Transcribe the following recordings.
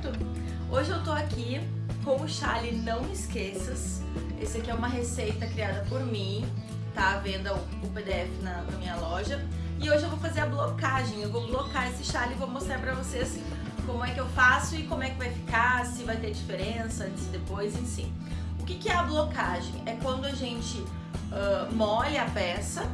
certo? Hoje eu tô aqui com o chale Não Esqueças. Esse aqui é uma receita criada por mim, tá à venda o PDF na, na minha loja. E hoje eu vou fazer a blocagem, eu vou blocar esse chale e vou mostrar pra vocês como é que eu faço e como é que vai ficar, se vai ter diferença antes e depois, enfim. O que, que é a blocagem? É quando a gente uh, molha a peça,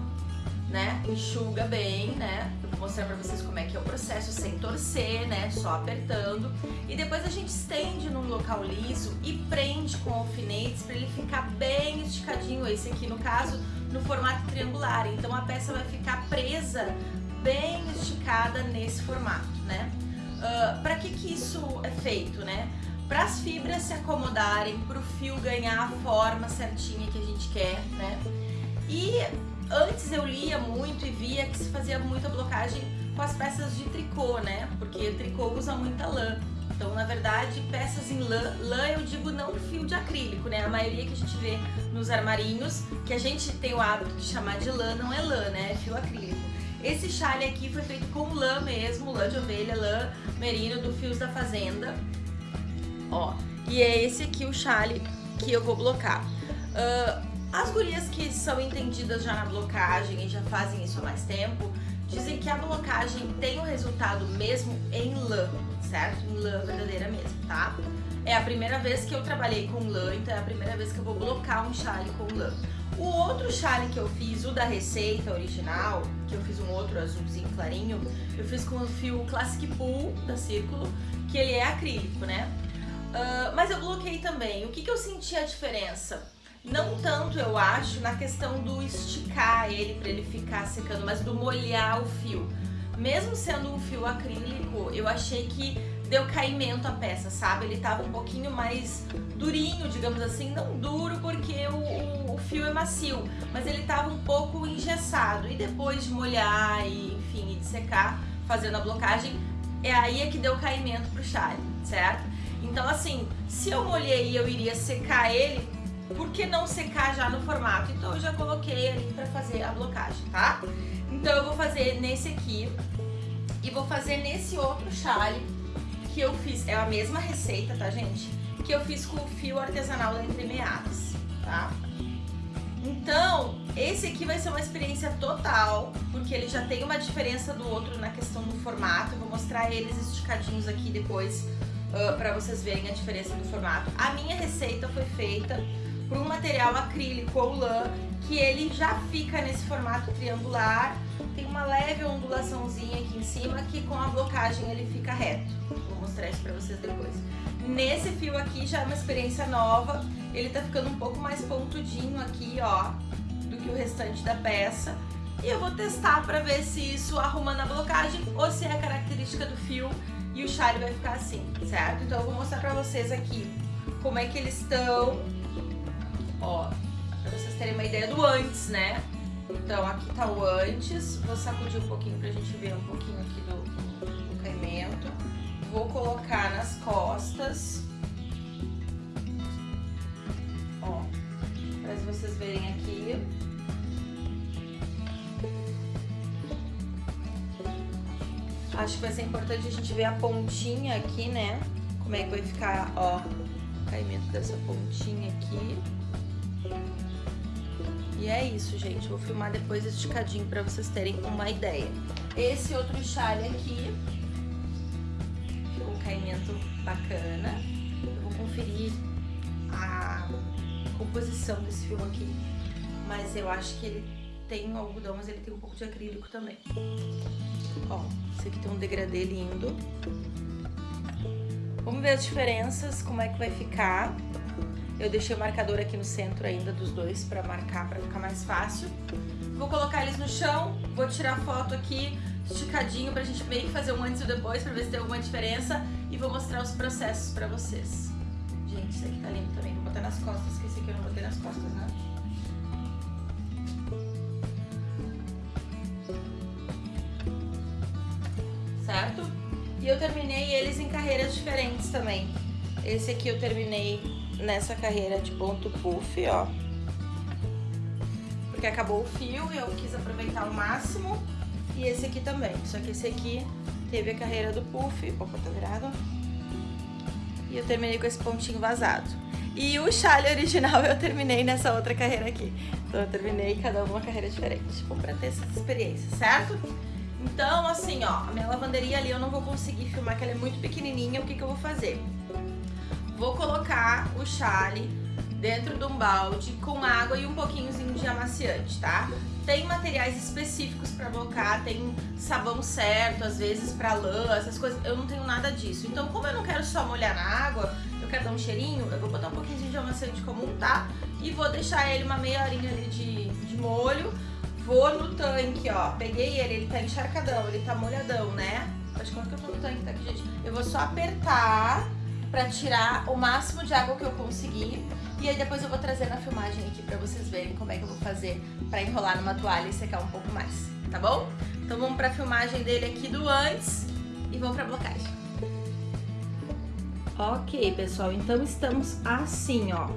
né, enxuga bem, né, mostrar pra vocês como é que é o processo sem torcer, né, só apertando. E depois a gente estende num local liso e prende com alfinetes pra ele ficar bem esticadinho, esse aqui no caso no formato triangular. Então a peça vai ficar presa, bem esticada nesse formato, né? Uh, para que que isso é feito, né? Para as fibras se acomodarem, para o fio ganhar a forma certinha que a gente quer, né? E antes eu lia muito e via que se fazia muita blocagem com as peças de tricô, né? Porque tricô usa muita lã. Então, na verdade, peças em lã, lã eu digo não fio de acrílico, né? A maioria que a gente vê nos armarinhos, que a gente tem o hábito de chamar de lã, não é lã, né? É fio acrílico. Esse chale aqui foi feito com lã mesmo, lã de ovelha, lã merino do Fios da Fazenda. Ó, e é esse aqui o chale que eu vou blocar. Uh, as gurias que são entendidas já na blocagem e já fazem isso há mais tempo, dizem que a blocagem tem o um resultado mesmo em lã, certo? Em lã verdadeira mesmo, tá? É a primeira vez que eu trabalhei com lã, então é a primeira vez que eu vou blocar um chale com lã. O outro chale que eu fiz, o da receita original, que eu fiz um outro azulzinho clarinho, eu fiz com o fio Classic Pool da Círculo, que ele é acrílico, né? Uh, mas eu bloqueei também. O que, que eu senti a diferença? Não tanto, eu acho, na questão do esticar ele para ele ficar secando, mas do molhar o fio. Mesmo sendo um fio acrílico, eu achei que deu caimento à peça, sabe? Ele tava um pouquinho mais durinho, digamos assim, não duro porque o, o, o fio é macio, mas ele tava um pouco engessado. E depois de molhar e, enfim, de secar, fazendo a blocagem, é aí é que deu caimento pro chale, certo? Então, assim, se eu molhei e eu iria secar ele, por que não secar já no formato? Então eu já coloquei ali pra fazer a blocagem, tá? Então eu vou fazer nesse aqui e vou fazer nesse outro chale que eu fiz, é a mesma receita, tá gente? Que eu fiz com o fio artesanal da Entremeadas, tá? Então, esse aqui vai ser uma experiência total, porque ele já tem uma diferença do outro na questão do formato. Eu vou mostrar eles esticadinhos aqui depois uh, pra vocês verem a diferença do formato. A minha receita foi feita por um material acrílico ou lã, que ele já fica nesse formato triangular, tem uma leve ondulaçãozinha aqui em cima, que com a blocagem ele fica reto. Vou mostrar isso pra vocês depois. Nesse fio aqui já é uma experiência nova, ele tá ficando um pouco mais pontudinho aqui, ó, do que o restante da peça. E eu vou testar pra ver se isso arruma na blocagem ou se é a característica do fio e o chale vai ficar assim, certo? Então eu vou mostrar pra vocês aqui como é que eles estão ideia do antes, né? Então aqui tá o antes, vou sacudir um pouquinho pra gente ver um pouquinho aqui do, do caimento. Vou colocar nas costas. Ó, pra vocês verem aqui. Acho que vai ser importante a gente ver a pontinha aqui, né? Como é que vai ficar, ó, o caimento dessa pontinha aqui. É isso, gente. Vou filmar depois esticadinho pra vocês terem uma ideia. Esse outro chale aqui, ficou um caimento bacana. Eu vou conferir a composição desse fio aqui. Mas eu acho que ele tem um algodão, mas ele tem um pouco de acrílico também. Ó, esse aqui tem um degradê lindo. Vamos ver as diferenças, como é que vai ficar. Eu deixei o marcador aqui no centro ainda dos dois para marcar, para ficar mais fácil. Vou colocar eles no chão, vou tirar foto aqui esticadinho pra gente meio que fazer um antes e depois pra ver se tem alguma diferença e vou mostrar os processos pra vocês. Gente, esse aqui tá lindo também, vou botar nas costas, que esse aqui eu não botei nas costas, né? Certo? E eu terminei eles em carreiras diferentes também. Esse aqui eu terminei nessa carreira de ponto puff, ó. Porque acabou o fio e eu quis aproveitar ao máximo. E esse aqui também. Só que esse aqui teve a carreira do puff. Opa, tá virado. E eu terminei com esse pontinho vazado. E o chale original eu terminei nessa outra carreira aqui. Então eu terminei cada uma carreira diferente. Tipo, pra ter essas experiências, certo? Então, assim, ó, a minha lavanderia ali eu não vou conseguir filmar, que ela é muito pequenininha. O que que eu vou fazer? Vou colocar o chale dentro de um balde com água e um pouquinhozinho de amaciante, tá? Tem materiais específicos para blocar, tem sabão certo, às vezes para lã, essas coisas. Eu não tenho nada disso. Então, como eu não quero só molhar na água, eu quero dar um cheirinho, eu vou botar um pouquinho de amaciante comum, tá? E vou deixar ele uma meia horinha ali de, de molho Vou no tanque, ó. Peguei ele, ele tá encharcadão, ele tá molhadão, né? Faz conta que eu tô no tanque, tá aqui, gente? Eu vou só apertar pra tirar o máximo de água que eu conseguir. E aí depois eu vou trazer na filmagem aqui pra vocês verem como é que eu vou fazer pra enrolar numa toalha e secar um pouco mais, tá bom? Então vamos pra filmagem dele aqui do antes e vamos pra blocagem. Ok, pessoal, então estamos assim, ó.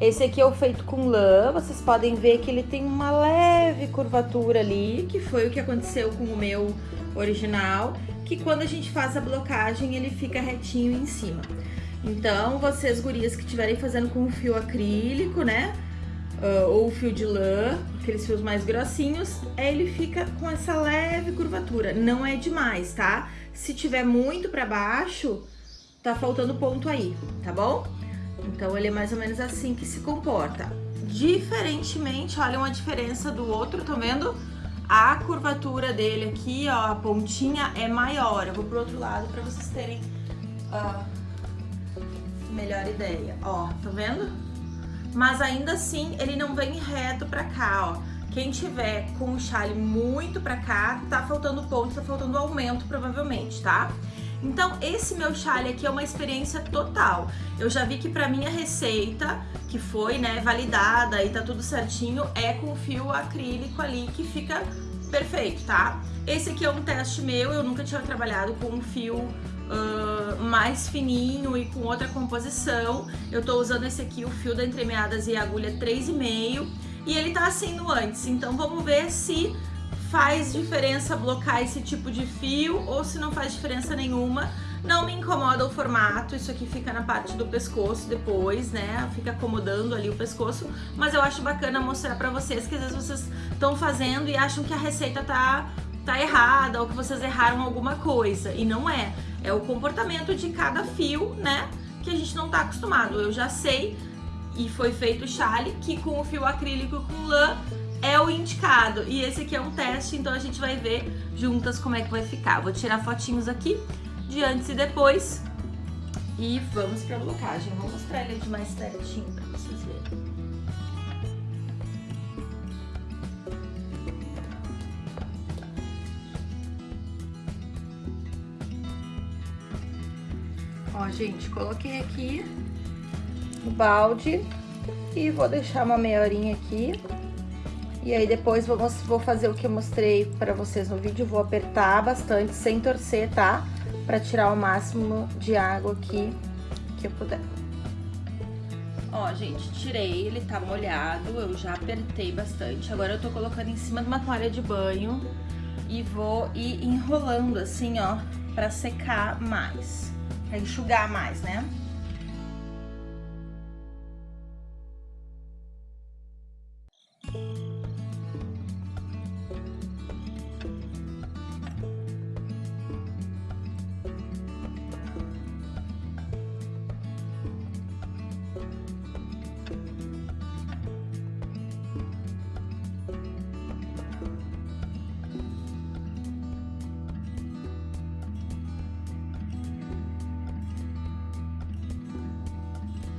Esse aqui é o feito com lã, vocês podem ver que ele tem uma leve curvatura ali, que foi o que aconteceu com o meu original, que quando a gente faz a blocagem ele fica retinho em cima. Então, vocês gurias que estiverem fazendo com fio acrílico, né, uh, ou fio de lã, aqueles fios mais grossinhos, ele fica com essa leve curvatura, não é demais, tá? Se tiver muito pra baixo, tá faltando ponto aí, tá bom? Então ele é mais ou menos assim que se comporta. Diferentemente, olha uma diferença do outro, tá vendo? A curvatura dele aqui, ó, a pontinha é maior. Eu vou pro outro lado pra vocês terem uh, melhor ideia. Ó, tá vendo? Mas ainda assim, ele não vem reto pra cá, ó. Quem tiver com o chale muito pra cá, tá faltando ponto, tá faltando aumento provavelmente, tá? Então, esse meu chale aqui é uma experiência total. Eu já vi que pra minha receita, que foi, né, validada e tá tudo certinho, é com fio acrílico ali que fica perfeito, tá? Esse aqui é um teste meu, eu nunca tinha trabalhado com um fio uh, mais fininho e com outra composição. Eu tô usando esse aqui, o fio da Entremeadas e agulha 3,5 e ele tá assim no antes, então vamos ver se faz diferença blocar esse tipo de fio ou se não faz diferença nenhuma. Não me incomoda o formato, isso aqui fica na parte do pescoço depois, né? Fica acomodando ali o pescoço, mas eu acho bacana mostrar pra vocês que às vezes vocês estão fazendo e acham que a receita tá, tá errada ou que vocês erraram alguma coisa, e não é. É o comportamento de cada fio, né? Que a gente não tá acostumado. Eu já sei, e foi feito chale, que com o fio acrílico com lã é o indicado. E esse aqui é um teste, então a gente vai ver juntas como é que vai ficar. Vou tirar fotinhos aqui de antes e depois. E vamos pra blocagem. Vou mostrar ele de mais pertinho pra vocês verem. Ó, gente, coloquei aqui no balde e vou deixar uma meia horinha aqui e aí depois vou, vou fazer o que eu mostrei pra vocês no vídeo, vou apertar bastante, sem torcer, tá? Pra tirar o máximo de água aqui que eu puder. Ó, gente, tirei, ele tá molhado, eu já apertei bastante. Agora eu tô colocando em cima de uma toalha de banho e vou ir enrolando assim, ó, pra secar mais, pra enxugar mais, né?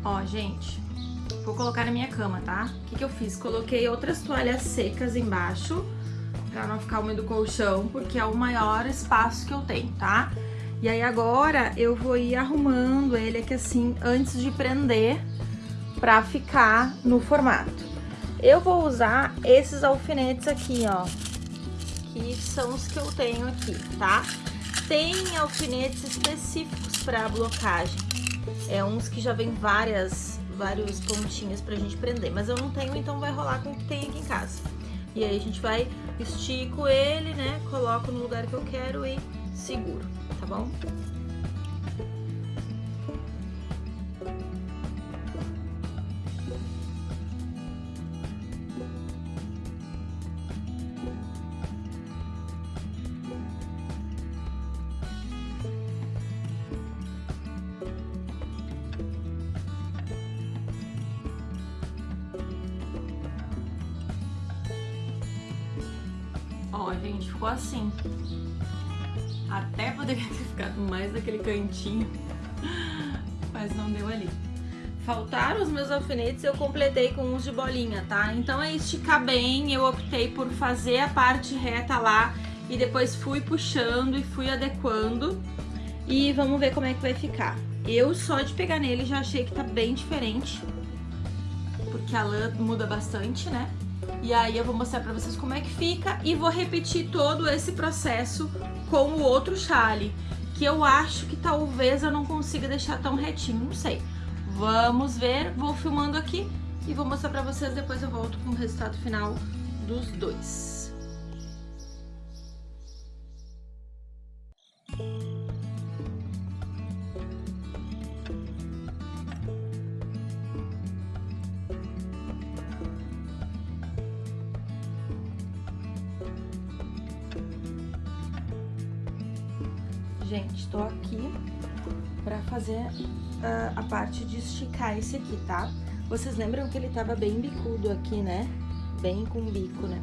Ó, gente, vou colocar na minha cama, tá? O que, que eu fiz? Coloquei outras toalhas secas embaixo, pra não ficar úmido o colchão, porque é o maior espaço que eu tenho, tá? E aí agora eu vou ir arrumando ele aqui assim, antes de prender, pra ficar no formato. Eu vou usar esses alfinetes aqui, ó, que são os que eu tenho aqui, tá? tem alfinetes específicos para blocagem. É uns que já vem várias, vários pontinhos pra gente prender. Mas eu não tenho, então vai rolar com o que tem aqui em casa. E aí a gente vai, estico ele, né? Coloco no lugar que eu quero e seguro, tá bom? Ó, gente, ficou assim. Até poderia ter ficado mais daquele cantinho, mas não deu ali. Faltaram os meus alfinetes, eu completei com uns de bolinha, tá? Então é esticar bem, eu optei por fazer a parte reta lá e depois fui puxando e fui adequando. E vamos ver como é que vai ficar. Eu só de pegar nele já achei que tá bem diferente, porque a lã muda bastante, né? E aí eu vou mostrar pra vocês como é que fica e vou repetir todo esse processo com o outro chale, que eu acho que talvez eu não consiga deixar tão retinho, não sei. Vamos ver, vou filmando aqui e vou mostrar pra vocês, depois eu volto com o resultado final dos dois. Parte de esticar esse aqui, tá? Vocês lembram que ele tava bem bicudo aqui, né? Bem com bico, né?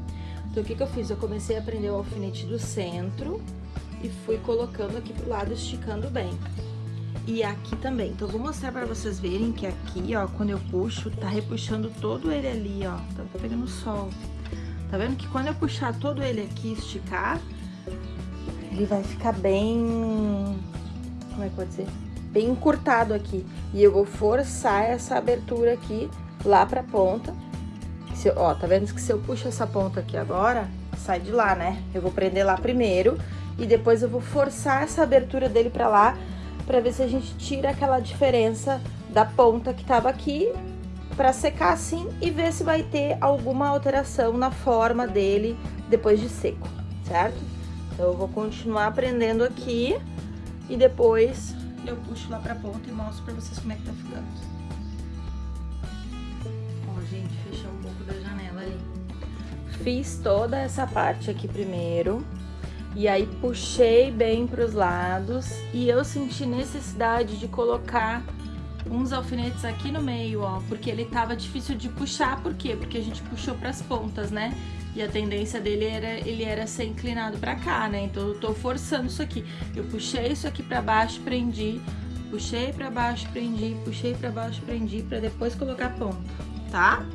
Então, o que que eu fiz? Eu comecei a prender o alfinete do centro e fui colocando aqui pro lado, esticando bem. E aqui também. Então, eu vou mostrar pra vocês verem que aqui, ó, quando eu puxo, tá repuxando todo ele ali, ó. Tá pegando sol. Tá vendo que quando eu puxar todo ele aqui, esticar, ele vai ficar bem... Como é que pode dizer? Bem encurtado aqui. E eu vou forçar essa abertura aqui lá pra ponta. Se ó, tá vendo que se eu puxo essa ponta aqui agora, sai de lá, né? Eu vou prender lá primeiro e depois eu vou forçar essa abertura dele pra lá pra ver se a gente tira aquela diferença da ponta que tava aqui pra secar assim e ver se vai ter alguma alteração na forma dele depois de seco, certo? Então, eu vou continuar aprendendo aqui e depois eu puxo lá pra ponta e mostro pra vocês como é que tá ficando. Ó, gente, fechou um pouco da janela ali. Fiz toda essa parte aqui primeiro. E aí puxei bem pros lados e eu senti necessidade de colocar uns alfinetes aqui no meio, ó, porque ele tava difícil de puxar, por quê? Porque a gente puxou pras pontas, né? E a tendência dele era, ele era ser inclinado pra cá, né? Então eu tô forçando isso aqui. Eu puxei isso aqui pra baixo, prendi, puxei pra baixo, prendi, puxei pra baixo, prendi, pra depois colocar a ponta, tá?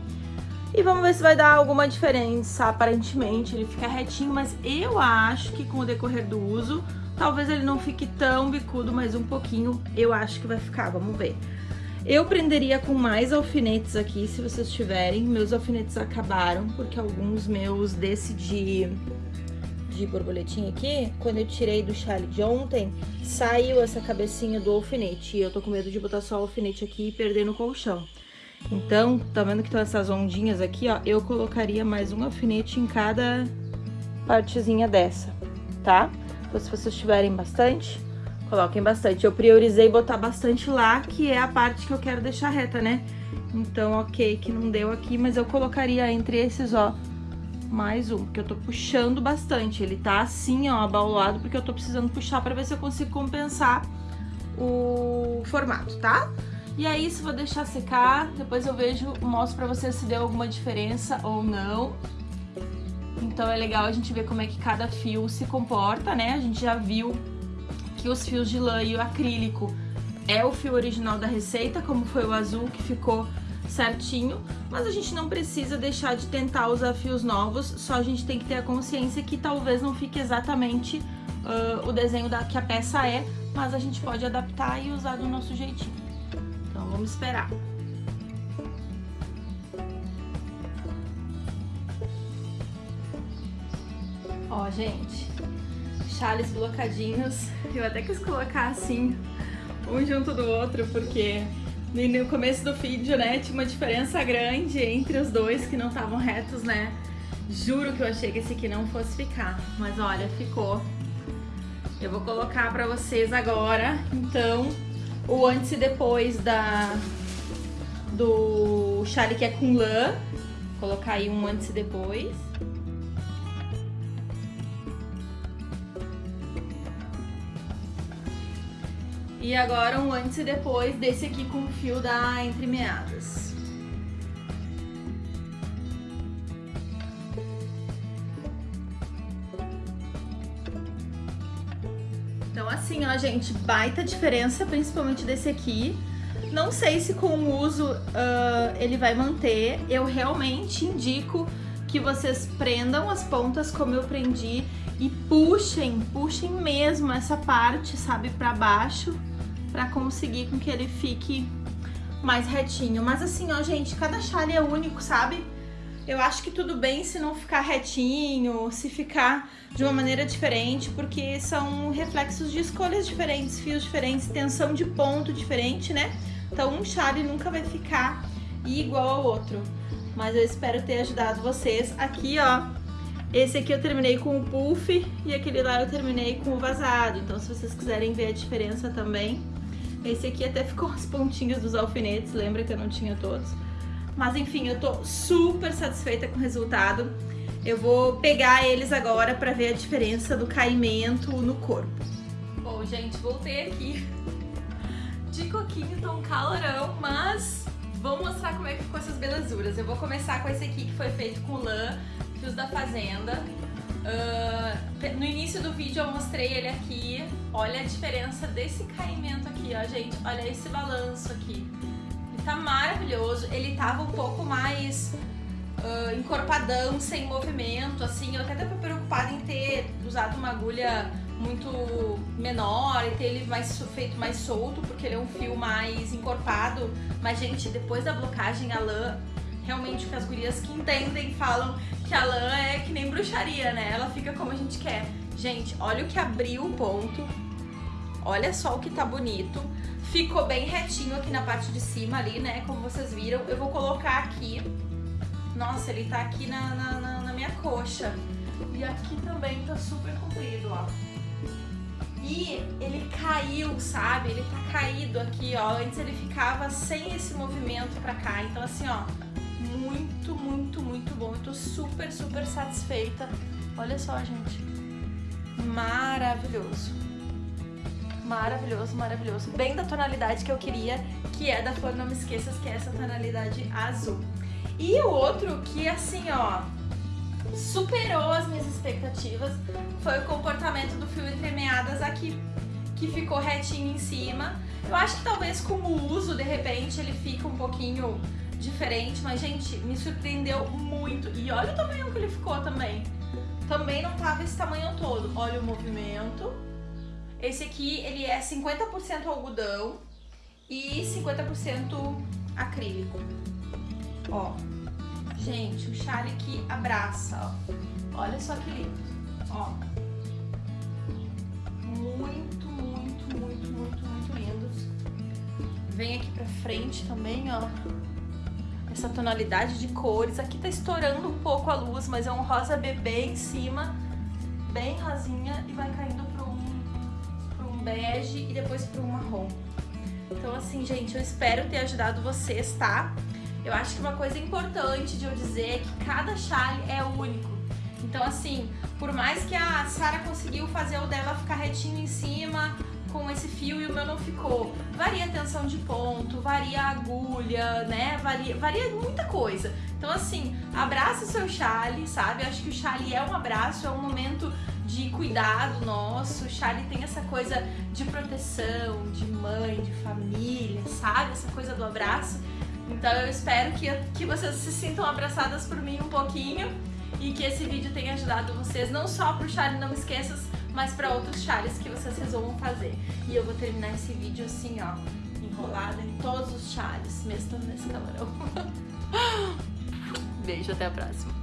E vamos ver se vai dar alguma diferença, aparentemente ele fica retinho, mas eu acho que com o decorrer do uso, talvez ele não fique tão bicudo, mas um pouquinho eu acho que vai ficar, vamos ver. Eu prenderia com mais alfinetes aqui, se vocês tiverem. Meus alfinetes acabaram, porque alguns meus desse de, de borboletinha aqui, quando eu tirei do chale de ontem, saiu essa cabecinha do alfinete. E eu tô com medo de botar só o alfinete aqui e perder no colchão. Então, tá vendo que estão essas ondinhas aqui, ó? Eu colocaria mais um alfinete em cada partezinha dessa, tá? Então, se vocês tiverem bastante, Coloquem bastante. Eu priorizei botar bastante lá, que é a parte que eu quero deixar reta, né? Então, ok, que não deu aqui, mas eu colocaria entre esses, ó, mais um, porque eu tô puxando bastante. Ele tá assim, ó, abaulado, porque eu tô precisando puxar pra ver se eu consigo compensar o formato, tá? E aí, se vou deixar secar, depois eu vejo, mostro pra vocês se deu alguma diferença ou não. Então é legal a gente ver como é que cada fio se comporta, né? A gente já viu que os fios de lã e o acrílico é o fio original da receita, como foi o azul que ficou certinho, mas a gente não precisa deixar de tentar usar fios novos, só a gente tem que ter a consciência que talvez não fique exatamente uh, o desenho da, que a peça é, mas a gente pode adaptar e usar do nosso jeitinho. Então vamos esperar. Ó, gente, chales blocadinhos. Eu até quis colocar assim, um junto do outro, porque no começo do vídeo, né, tinha uma diferença grande entre os dois que não estavam retos, né? Juro que eu achei que esse aqui não fosse ficar, mas olha, ficou. Eu vou colocar pra vocês agora, então, o antes e depois da do chale que é com lã. Vou colocar aí um antes e depois. E agora um antes e depois desse aqui com o fio da entremeadas. Então assim, ó, gente, baita diferença, principalmente desse aqui. Não sei se com o uso uh, ele vai manter. Eu realmente indico que vocês prendam as pontas como eu prendi e puxem, puxem mesmo essa parte, sabe, pra baixo pra conseguir com que ele fique mais retinho. Mas assim, ó, gente, cada chale é único, sabe? Eu acho que tudo bem se não ficar retinho, se ficar de uma maneira diferente, porque são reflexos de escolhas diferentes, fios diferentes, tensão de ponto diferente, né? Então um chale nunca vai ficar igual ao outro. Mas eu espero ter ajudado vocês. Aqui, ó, esse aqui eu terminei com o puff e aquele lá eu terminei com o vazado. Então se vocês quiserem ver a diferença também, esse aqui até ficou as pontinhas dos alfinetes, lembra que eu não tinha todos. Mas enfim, eu tô super satisfeita com o resultado. Eu vou pegar eles agora pra ver a diferença do caimento no corpo. Bom, gente, voltei aqui de coquinho, tá um calorão, mas vamos mostrar como é que ficou essas belezuras. Eu vou começar com esse aqui que foi feito com lã, fios da fazenda. Uh, no início do vídeo eu mostrei ele aqui, olha a diferença desse caimento aqui, ó gente, olha esse balanço aqui. Ele tá maravilhoso, ele tava um pouco mais uh, encorpadão, sem movimento, assim, eu até tava preocupada em ter usado uma agulha muito menor e ter ele mais feito mais solto, porque ele é um fio mais encorpado, mas gente, depois da blocagem a lã realmente o que as gurias que entendem falam que a lã é que nem bruxaria, né? Ela fica como a gente quer. Gente, olha o que abriu o ponto. Olha só o que tá bonito. Ficou bem retinho aqui na parte de cima ali, né? Como vocês viram. Eu vou colocar aqui. Nossa, ele tá aqui na, na, na, na minha coxa. E aqui também tá super comprido, ó. E ele caiu, sabe? Ele tá caído aqui, ó. Antes ele ficava sem esse movimento pra cá. Então assim, ó, muito, muito, muito bom. Eu tô super, super satisfeita. Olha só, gente. Maravilhoso. Maravilhoso, maravilhoso. Bem da tonalidade que eu queria, que é da Flor Não Me Esqueças, que é essa tonalidade azul. E o outro que, assim, ó, superou as minhas expectativas foi o comportamento do fio entremeadas aqui, que ficou retinho em cima. Eu acho que talvez com o uso, de repente, ele fica um pouquinho diferente, mas, gente, me surpreendeu muito. E olha o tamanho que ele ficou também. Também não tava esse tamanho todo. Olha o movimento. Esse aqui, ele é 50% algodão e 50% acrílico. Ó, gente, o chale que abraça, ó. Olha só que lindo, ó. Muito, muito, muito, muito, muito lindos. Vem aqui pra frente também, ó essa tonalidade de cores. Aqui tá estourando um pouco a luz, mas é um rosa bebê em cima, bem rasinha, e vai caindo para um, um bege e depois para um marrom. Então assim, gente, eu espero ter ajudado vocês, tá? Eu acho que uma coisa importante de eu dizer é que cada chale é único. Então assim, por mais que a Sara conseguiu fazer o dela ficar retinho em cima, com esse fio e o meu não ficou. Varia a tensão de ponto, varia a agulha, né? Varia, varia muita coisa. Então, assim, abraça o seu chale, sabe? acho que o chale é um abraço, é um momento de cuidado nosso. O chale tem essa coisa de proteção, de mãe, de família, sabe? Essa coisa do abraço. Então eu espero que, que vocês se sintam abraçadas por mim um pouquinho e que esse vídeo tenha ajudado vocês não só pro chale Não Esqueças, mas para outros chales que vocês resolvam fazer. E eu vou terminar esse vídeo assim, ó, enrolada em todos os chales, mesmo nesse calorão. Beijo, até a próxima.